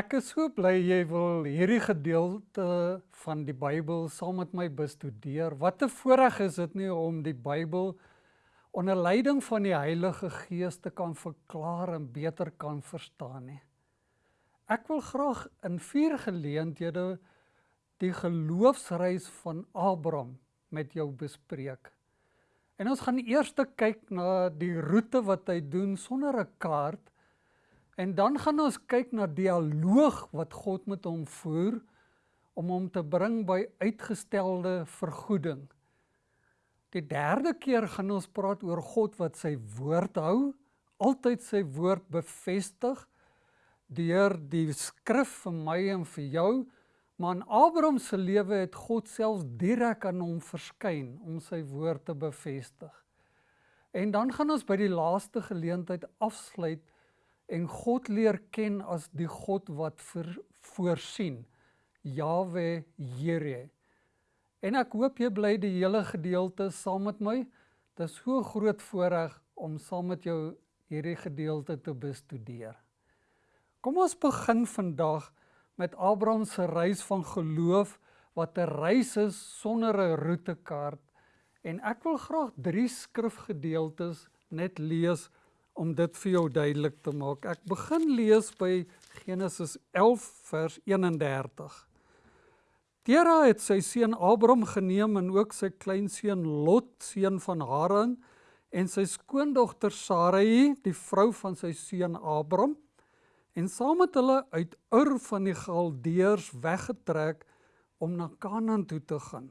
Ek is so bly jy wil hierdie gedeelte van die Bybel saam met my bestudeer. Wat 'n voorreg is dit nie om die Bybel onder leiding van die Heilige Gees te kan verklaar en beter kan verstaan nie. Ek wil graag in vier geleenthede die geloofsreis van Abraham met jou bespreek. En ons gaan eers kyk na die roete wat hy doen sonder 'n kaart En dan gaan ons kyk na dialoog wat God met hom voer om hom te bring by uitgestelde vergoeding. Die derde keer gaan ons praat oor God wat sy woord hou, altyd sy woord bevestig deur die skrif vir my en vir jou. Maar in Abraham se lewe het God selfs direk aan hom verskyn om sy woord te bevestig. En dan gaan ons by die laaste geleentheid afsluit en God leer ken as die God wat vir, voorsien. Jawe Here. En ek hoop jy bly die hele gedeelte saam met my. Dit is so groot voorreg om saam met jou hierdie gedeelte te bestudeer. Kom ons begin vandag met Abraham se reis van geloof wat 'n reis is sonder 'n roetekaart en ek wil graag drie skrifgedeeltes net lees om dit vir jou duidelik te maak. Ek begin lees by Genesis 11 vers 31. Tera het sy seun Abraham geneem en ook sy kleinseun Lot, seun van Haran, en sy skoondogter Sarai, die vrou van sy seun Abraham, en saam met hulle uit Ur van die Galdeërs weggetrek om na Kanaan toe te gaan.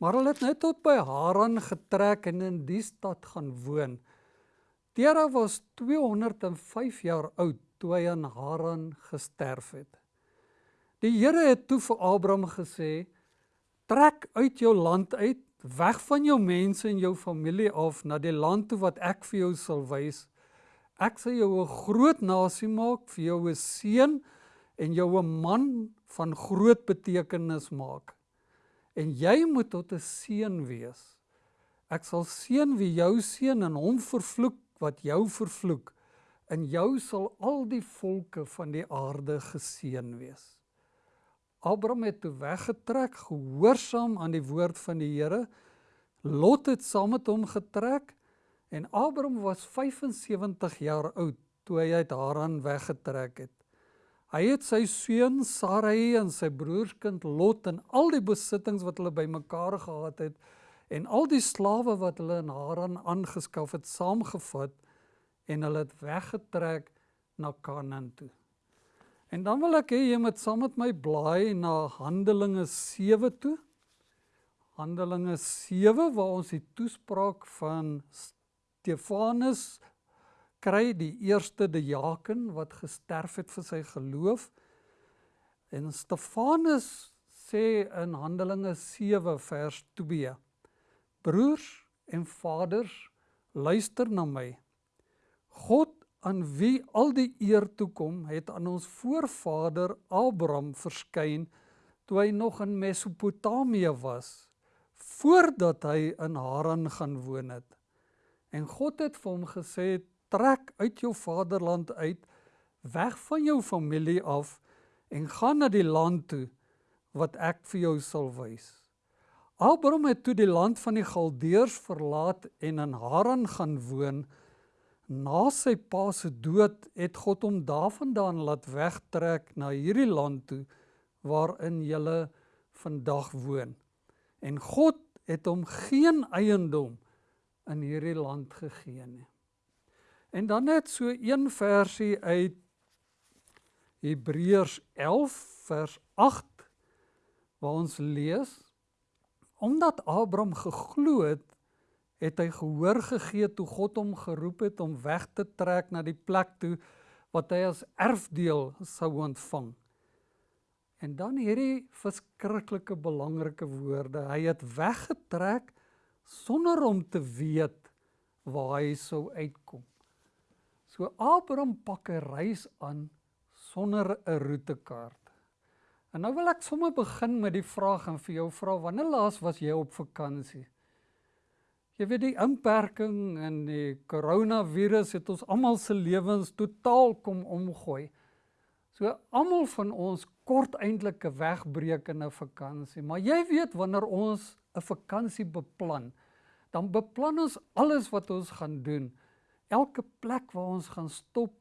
Maar hulle het net tot by Haran getrek en in die stad gaan woon. Tera was 205 jaar oud toe hy in Haran gesterf het. Die Here het toe vir Abraham gesê: "Trek uit jou land uit, weg van jou mense en jou familie af na die land toe wat ek vir jou sal wys. Ek sal jou 'n groot nasie maak, vir jou 'n seun en jou 'n man van groot betekenis maak. En jy moet tot 'n seun wees. Ek sal seën wie jou seën en hom vervloek wat jou vervloek, in jou sal al die volke van die aarde geseën wees. Abraham het toe weggetrek, gehoorsaam aan die woord van die Here. Lot het saam met hom getrek en Abraham was 75 jaar oud toe hy uit Haran weggetrek het. Hy het sy seun Sarai en sy broerskind Lot en al die besittings wat hulle bymekaar gehad het en al die slawe wat hulle in Haran aangeskaf het saamgevat en hulle het weggetrek na Kanaan toe. En dan wil ek hê jy moet saam met my blaai na Handelinge 7 toe. Handelinge 7 waar ons die toespraak van Stefanus kry, die eerste diaken wat gesterf het vir sy geloof. En Stefanus sê in Handelinge 7 vers 2 Broers en vaders, luister na my. God aan wie al die eer toe kom, het aan ons voorvader Abraham verskyn toe hy nog in Mesopotamië was, voordat hy in Haran gaan woon het. En God het vir hom gesê: "Trek uit jou vaderland uit, weg van jou familie af en gaan na die land toe wat ek vir jou sal wys." Abraham het toe die land van die Galdeërs verlaat en in Haran gaan woon. Na sy pa se dood het God hom daarvandaan laat wegtrek na hierdie land toe waarin julle vandag woon. En God het hom geen eiendom in hierdie land gegee nie. En dan net so een versie uit Hebreërs 11 vers 8 waar ons lees Omdat Abraham geglo het, het hy gehoor gegee toe God hom geroep het om weg te trek na die plek toe wat hy as erfdeel sou ontvang. En dan hierdie verskriklike belangrike woorde, hy het weggetrek sonder om te weet waar hy sou uitkom. So Abraham pak 'n reis aan sonder 'n roetekaart. En nou wil ek sommer begin met die vraag en vir jou vra wanneer laas was jy op vakansie? Jy weet die inperking en die koronavirus het ons almal se lewens totaal kom omgooi. So almal van ons kort eintlik 'n wegbreek in 'n vakansie, maar jy weet wanneer ons 'n vakansie beplan, dan beplan ons alles wat ons gaan doen. Elke plek waar ons gaan stop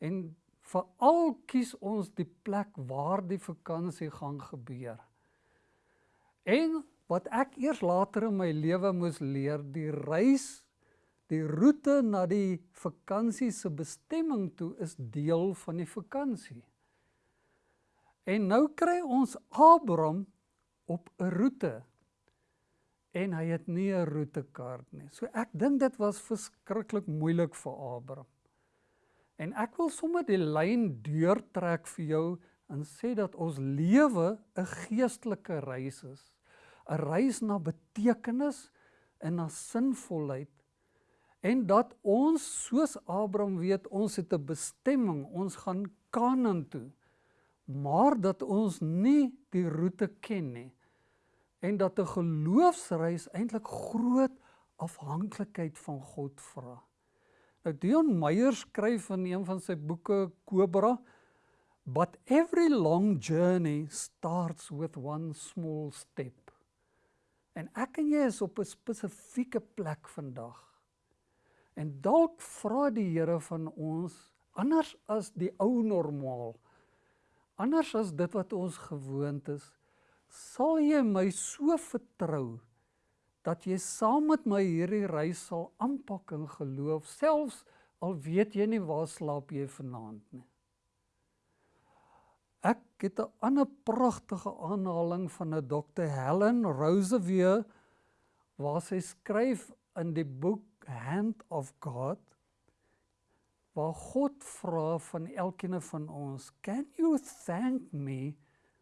en veral kies ons die plek waar die vakansie gaan gebeur. En wat ek eers later in my lewe moes leer, die reis die roete na die vakansie se bestemming toe is deel van die vakansie. En nou kry ons Abraham op 'n roete en hy het nie 'n roetekaart nie. So ek dink dit was verskriklik moeilik vir Abraham. En ek wil sommer die lyn deurtrek vir jou en sê dat ons lewe 'n geestelike reis is. 'n Reis na betekenis en na sinvolheid en dat ons soos Abraham weet ons het 'n bestemming, ons gaan Kanaan toe. Maar dat ons nie die roete ken nie en dat 'n geloofsreis eintlik groot afhanklikheid van God vra. Nou Dion Meyer skryf in een van sy boeke Cobra But every long journey starts with one small step. En ek en jy is op 'n spesifieke plek vandag. En dalk vra die Here van ons anders as die ou normaal. Anders as dit wat ons gewoond is, sal jy my so vertrou dat jy saam met my hierdie reis sal aanpak in geloof, selfs al weet jy nie waar slaap jy vanaand nie. Ek het 'n ander pragtige aanhaling van 'n Dr. Helen Roseveare waar sy skryf in die boek hand of God waar God vra van elkeen van ons, "Can you thank me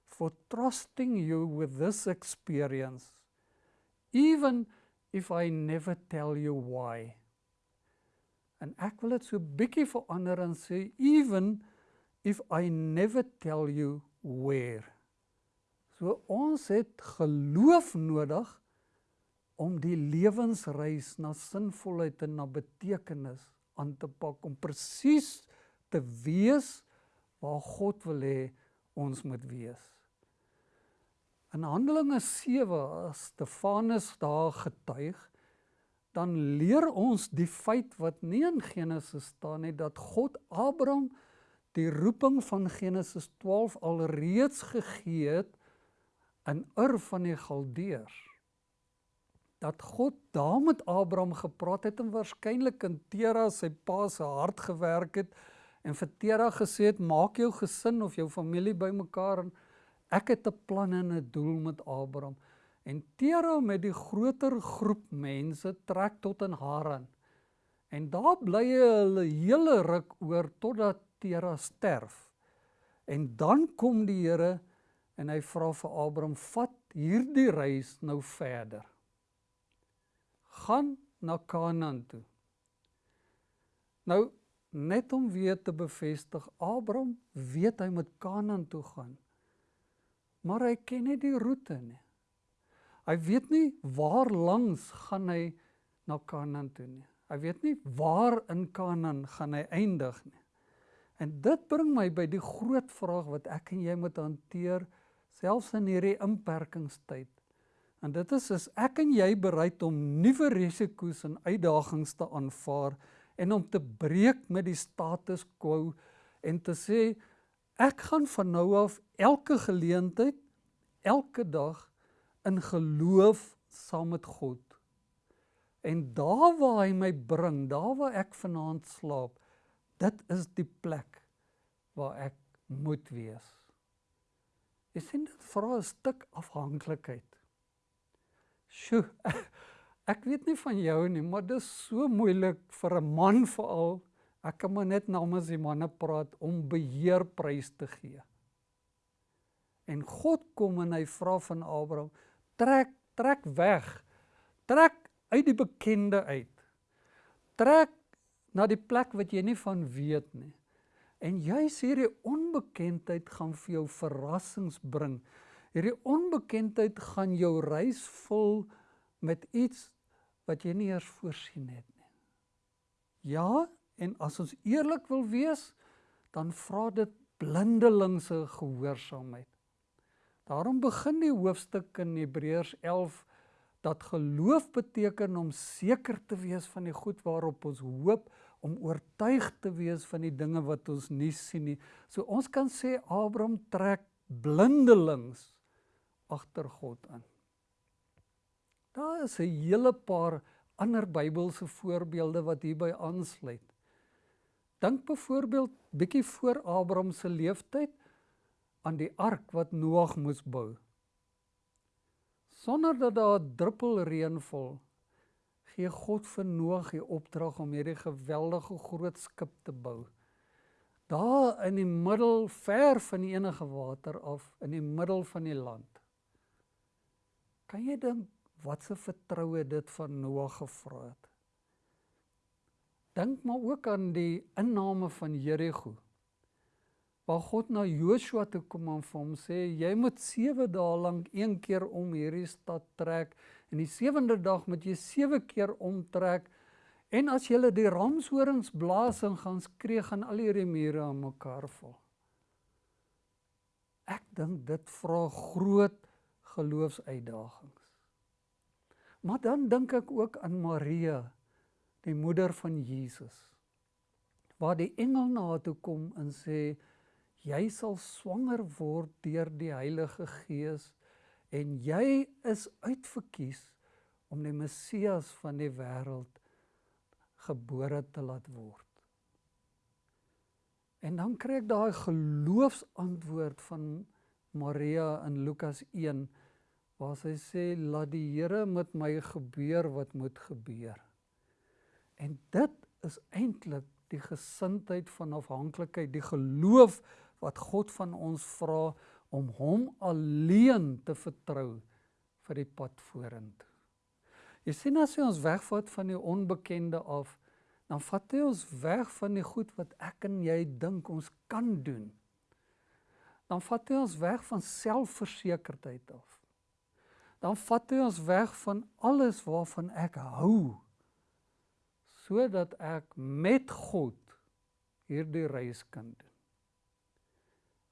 for trusting you with this experience even if I never tell you why?" En ek wil dit so bietjie verander en sê even if I never tell you where. So ons het geloof nodig om die lewensreis na sinvolheid en na betekenis aan te pak om presies te wees waar God wil hê ons moet wees. In Handelinge 7 as Stefanus daar getuig, dan leer ons die feit wat nie in Genesis staan nie dat God Abraham die roeping van Genesis 12 alreeds gegee het in Ur van die Galdeërs. Dat God daar met Abraham gepraat het en waarskynlik in Tera sy pa se hart gewerk het en vir Tera gesê het maak jou gesin of jou familie bymekaar en ek het 'n plan en 'n doel met Abraham. En Tera met die groter groep mense trek tot in Haran. En daar bly hulle hele ruk oor totdat Tera sterf. En dan kom die Here en hy vra vir Abraham: "Vat hierdie reis nou verder." gaan na Kanaan toe. Nou net om weer te bevestig, Abraham weet hy moet Kanaan toe gaan. Maar hy ken nie die roete nie. Hy weet nie waar langs gaan hy na Kanaan toe nie. Hy weet nie waar in Kanaan gaan hy eindig nie. En dit bring my by die groot vraag wat ek en jy moet hanteer selfs in hierdie inperkingstyd. En dit is as ek en jy bereid om nuwe risiko's en uitdagings te aanvaar en om te breek met die status quo en te sê ek gaan van nou af elke geleentheid elke dag in geloof saam met God. En daar waar hy my bring, daar waar ek vanaand slaap, dit is die plek waar ek moet wees. Jy sien dit vra 'n stuk afhanklikheid. Sjoe. Ek weet nie van jou nie, maar dit is so moeilik vir 'n man veral. Ek kan maar net namens die manne praat om beheer prys te gee. En God kom en hy vra van Abraham: "Trek, trek weg. Trek uit die bekende uit. Trek na die plek wat jy nie van weet nie." En jy sê die onbekendheid gaan vir jou verrassings bring. Hierdie onbekendheid gaan jou reis vul met iets wat jy nie eers voorsien het nie. Ja, en as ons eerlik wil wees, dan vra dit blindelingse gehoorsaamheid. Daarom begin die hoofstuk in Hebreërs 11 dat geloof beteken om seker te wees van die goed waarop ons hoop, om oortuig te wees van die dinge wat ons nie sien nie. So ons kan sê Abraham trek blindelings agter God aan. Daar is 'n hele paar ander Bybelse voorbeelde wat hierby aansluit. Dink byvoorbeeld bietjie voor Abraham se leeftyd aan die ark wat Noag moes bou. Sonder dat daar druppel reën val, gee God vir Noag die opdrag om hierdie geweldige groot skip te bou. Daar in die middel ver van enige water af in die middel van die land. Kan jy dink wat se vertroue dit van Noag gevra het? Dink maar ook aan die inname van Jerigo. Waar God na Joshua toe kom en vir hom sê jy moet 7 dae lank een keer om hierdie stad trek en die sewende dag moet jy 7 keer omtrek en as jy die ramshorings blaas en gaan skree gaan al hierdie mure aan mekaar val. Ek dink dit vra groot geloofsuitdagings. Maar dan dink ek ook aan Maria die moeder van Jesus. Waar die engel na haar toe kom en sê jy sal swanger word deur die Heilige Gees en jy is uitverkies om die Messias van die wêreld gebore te laat word. En dan kry ek daai geloofsantwoord van Maria in Lukas 1 waar sy sê laat die Here met my gebeur wat moet gebeur. En dit is eintlik die gesindheid van afhanklikheid, die geloof wat God van ons vra om hom alleen te vertrou vir die pad vorentoe. Jy sien as jy ons wegvat van die onbekende af, dan vat hy ons weg van die goed wat ek en jy dink ons kan doen. Dan vat hy ons weg van selfversekerdheid af. Dan vat hy ons weg van alles waarvan ek hou sodat ek met God hierdie reis kan doen.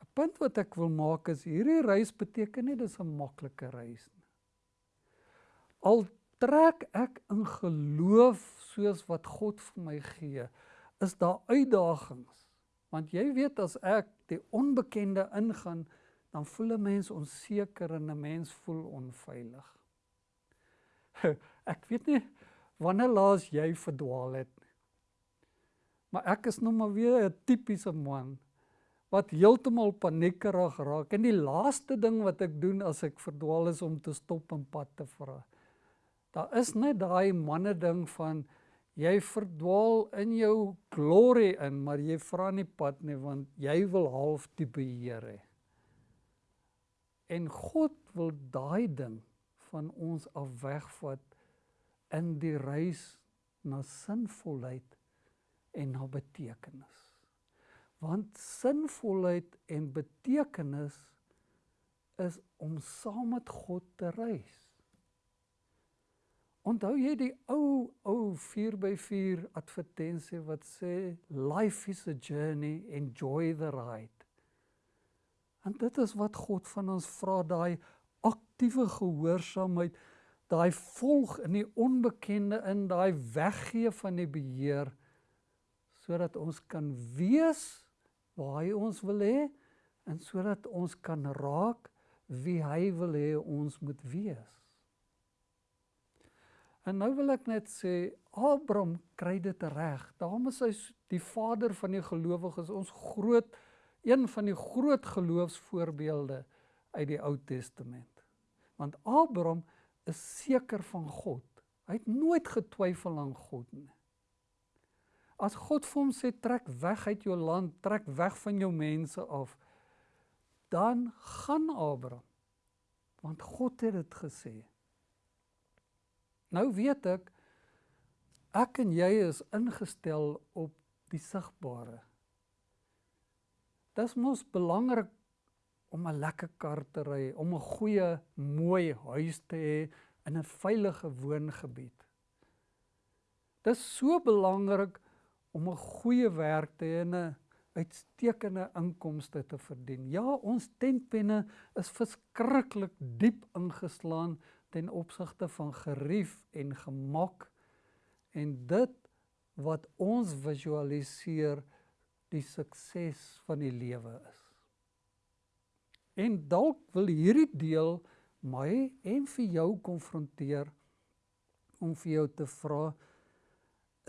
'n Punt wat ek wil maak is hierdie reis beteken nie dis 'n maklike reis nie. Al trek ek in geloof soos wat God vir my gee, is daar uitdagings. Want jy weet as ek die onbekende ingaan, dan voel 'n mens onseker en 'n mens voel onveilig. Ek weet nie wanneer laas jy verdwaal het. Maar ek is nou maar weer 'n tipiese man wat heeltemal paniekerig raak en die laaste ding wat ek doen as ek verdwaal is om te stop en pad te vra. Daar is net daai manne ding van jy verdwaal in jou glory in, maar jy vra nie pad nie want jy wil half die beheer hê. En God wil daai ding van ons af wegvat in die reis na sinvolheid en na betekenis. Want sinvolheid en betekenis is om saam met God te reis. Onthou jy die ou ou 4x4 advertensie wat sê life is a journey enjoy the ride. En dit is wat God van ons vra daai aktiewe gehoorsaamheid daai volg in die onbekende in daai weggee van die beheer sodat ons kan wees waar hy ons wil hê en sodat ons kan raak wie hy wil hê ons moet wees. En nou wil ek net sê Abraham kry dit reg. Daarom is hy die vader van die gelowiges, ons groot een van die groot geloofsvoorbeelde uit die Ou Testament. Want Abraham is seker van God. Hy het nooit getwyfel aan God nie. As God vir hom sê trek weg uit jou land, trek weg van jou mense af, dan gaan Abraham. Want God het dit gesê. Nou weet ek ek en jy is ingestel op die sigbare. Dit is mos belangrik om 'n lekker kar te ry, om 'n goeie, mooi huis te hê in 'n veilige woongebied. Dit is so belangrik om 'n goeie werk te hê en 'n uitstekende inkomste te verdien. Ja, ons tentpenne is verskriklik diep ingeslaan ten opsigte van gerief en gemak en dit wat ons visualiseer die sukses van die lewe is. En dalk wil hierdie deel my en vir jou konfronteer om vir jou te vra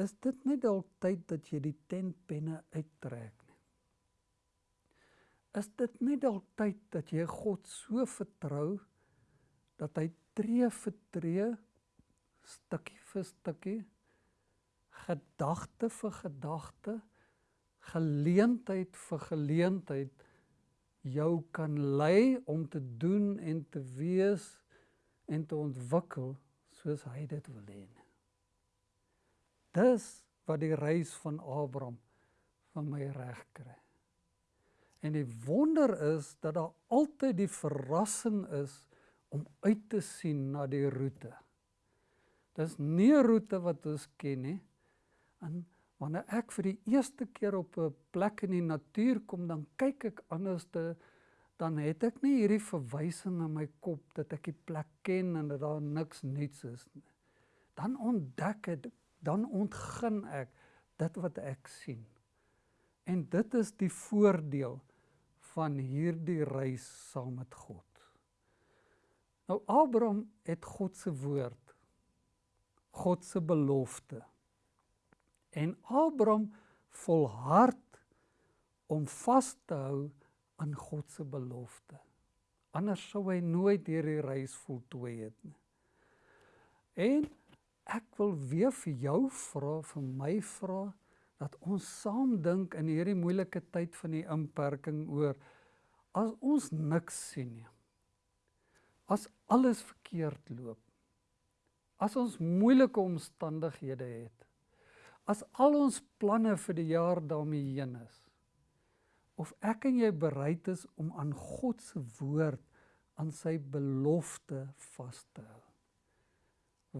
is dit net dalk tyd dat jy die tentpenne uittrek nie. Is dit net dalk tyd dat jy God so vertrou dat hy tree vir tree stukkie vir stukkie gedagte vir gedagte geleentheid vir geleentheid jou kan lei om te doen en te wees en te ontwikkel soos hy dit wil hê. Dis wat die reis van Abraham van my reg kry. En die wonder is dat daar altyd die verrassing is om uit te sien na die roete. Dis nie 'n roete wat ons ken nie. En wanneer ek vir die eerste keer op 'n plek in die natuur kom, dan kyk ek anderste dan het ek nie hierdie verwysing in my kop dat ek die plek ken en dat daar niks nuuts is nie. Dan ontdek ek, dan ontgin ek dit wat ek sien. En dit is die voordeel van hierdie reis saam met God. Nou Abraham het God se woord. God se belofte. En Abraham volhard om vas te hou aan God se belofte. Anders sou hy nooit hierdie reis voltooi het nie. En ek wil weer vir jou vra, vir my vra dat ons saam dink in hierdie moeilike tyd van die inperking oor as ons niks sien nie. As alles verkeerd loop. As ons moeilike omstandighede het. As al ons planne vir die jaar daarmee heen is of ek en jy bereid is om aan God se woord aan sy belofte vas te hou.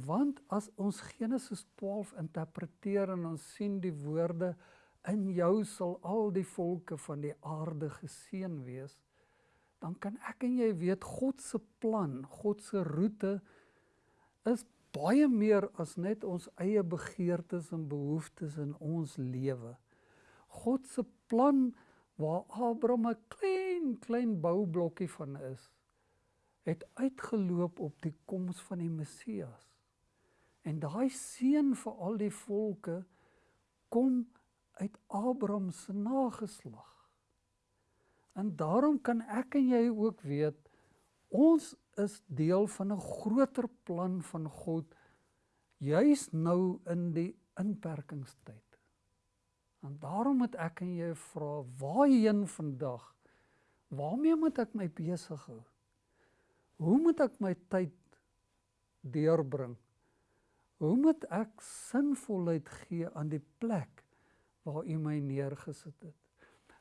Want as ons Genesis 12 interpreteer en ons sien die woorde in jou sal al die volke van die aarde geseën wees, dan kan ek en jy weet God se plan, God se roete is baie meer as net ons eie begeertes en behoeftes in ons lewe. God se plan waar Abraham 'n klein klein boublokkie van is, het uitgeloop op die koms van die Messias. En daai seën vir al die volke kom uit Abraham se nageslag. En daarom kan ek en jy ook weet ons is deel van 'n groter plan van God juis nou in die inperkingstyd. En daarom moet ek en jy vra, waarheen vandag? Waarmee moet ek my besig hou? Hoe moet ek my tyd deurbring? Hoe moet ek sinvolheid gee aan die plek waar U my neergesit het?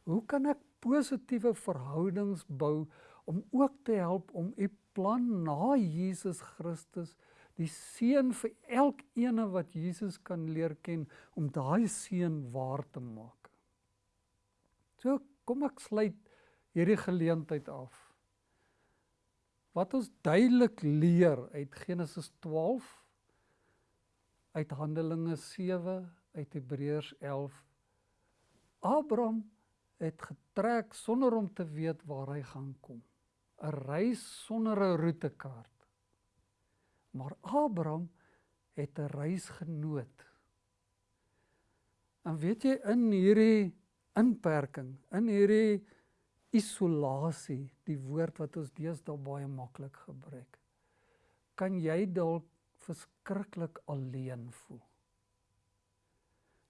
Hoe kan ek positiewe verhoudings bou om ook te help om U plan na Jesus Christus die seën vir elkeen wat Jesus kan leer ken om daai seën waar te maak. So kom ek sluit hierdie geleentheid af. Wat ons duidelik leer uit Genesis 12 uit Handelinge 7 uit Hebreërs 11 Abraham het getrek sonder om te weet waar hy gaan kom. 'n Reis sonder 'n roetekaart. Maar Abraham het 'n reisgenoot. En weet jy in hierdie inperking, in hierdie isolasie, die woord wat ons deesdae baie maklik gebruik, kan jy dalk verskriklik alleen voel.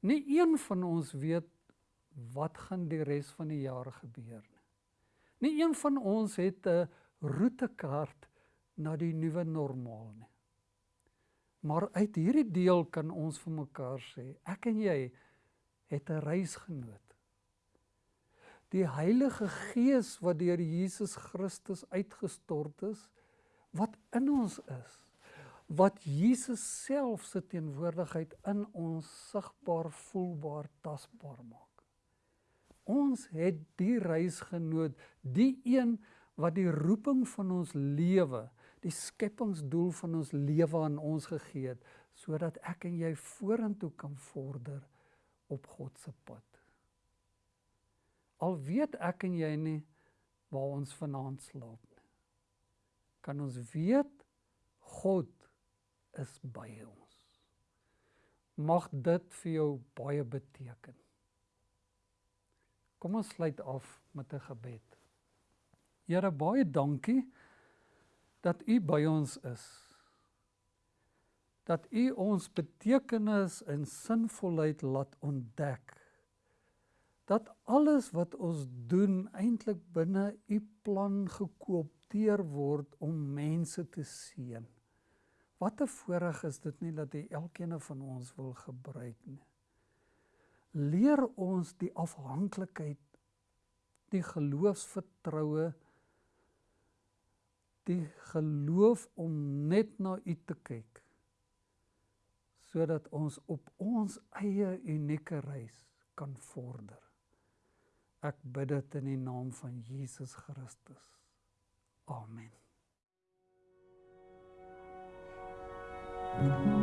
Nie een van ons weet wat gaan die res van die jaar gebeur nie. Nie een van ons het 'n roetekaart na die nuwe normaal nie. Maar uit hierdie deel kan ons vir mekaar sê, ek en jy het 'n reisgenoot. Die Heilige Gees wat deur Jesus Christus uitgestort is, wat in ons is, wat Jesus self se teenwoordigheid in ons sigbaar, voelbaar, tasbaar maak. Ons het die reisgenoot, die een wat die roeping van ons lewe, die skepingsdoel van ons lewe aan ons gegee het, sodat ek en jy vorentoe kan vorder op God se pad. Al weet ek en jy nie waar ons vanaand slaap nie. Kan ons weet God is by ons. Mag dit vir jou baie beteken. Kom ons sluit af met 'n gebed. Here baie dankie dat U by ons is. Dat U ons betekenis en sinvolheid laat ontdek. Dat alles wat ons doen eintlik binne U plan gekoopteer word om mense te seën. Wat 'n voorreg is dit nie dat U elkeen van ons wil gebruik nie leer ons die afhanklikheid, die geloofsvertroue, die geloof om net na U te kyk sodat ons op ons eie unieke reis kan vorder. Ek bid dit in die naam van Jesus Christus. Amen. Mm -hmm.